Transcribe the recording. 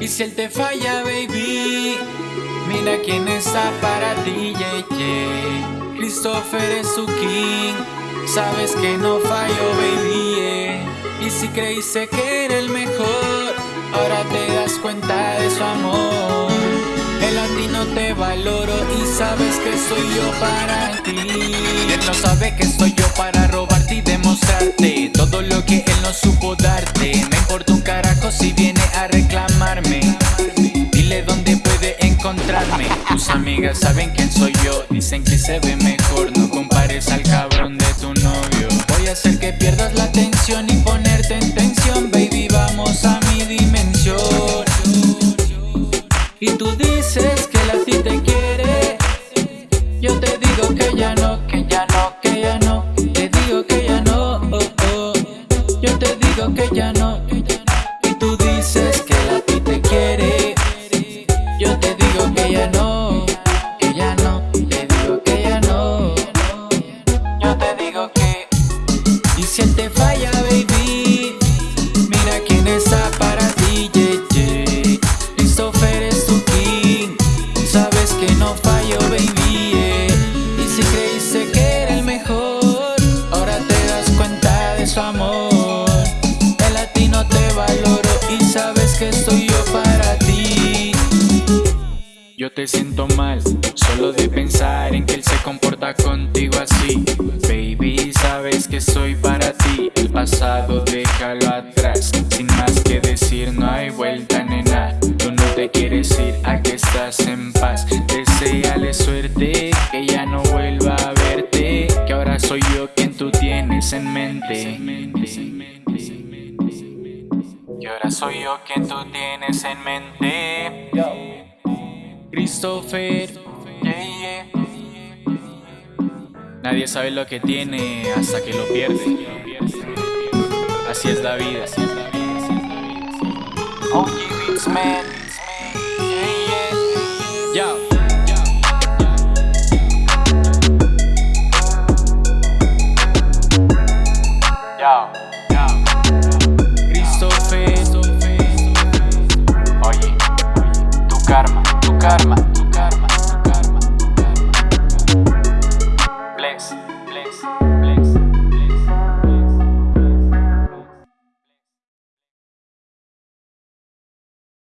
Y si él te falla, baby, mira quién está para ti, yeah, yeah. Christopher es su king, sabes que no fallo, baby, yeah. Y si creíste que era el mejor, ahora te das cuenta de su amor. Él a ti no te valoro y sabes que soy yo para ti. Él no sabe que soy yo para robarte y demostrarte todo lo que él no supo Tus amigas saben quién soy yo, dicen que se ve mejor. No compares al cabrón de tu novio. Voy a hacer que pierdas la atención y que soy yo para ti. Yo te siento mal Solo de pensar en que él se comporta contigo así. Baby, sabes que soy para ti. El pasado déjalo atrás Sin más que decir no hay vuelta nena. Tú no te quieres ir, aquí estás en paz. Deseale suerte, que ya no vuelva a verte. Que ahora soy yo quien tú tienes en mente. Que Ahora soy yo quien tú tienes en mente. Christopher. Yeah, yeah. Nadie sabe lo que tiene hasta que lo pierde. Así es la vida, así es la vida, así es la vida. Beats Man. Yeah, yeah. Yeah.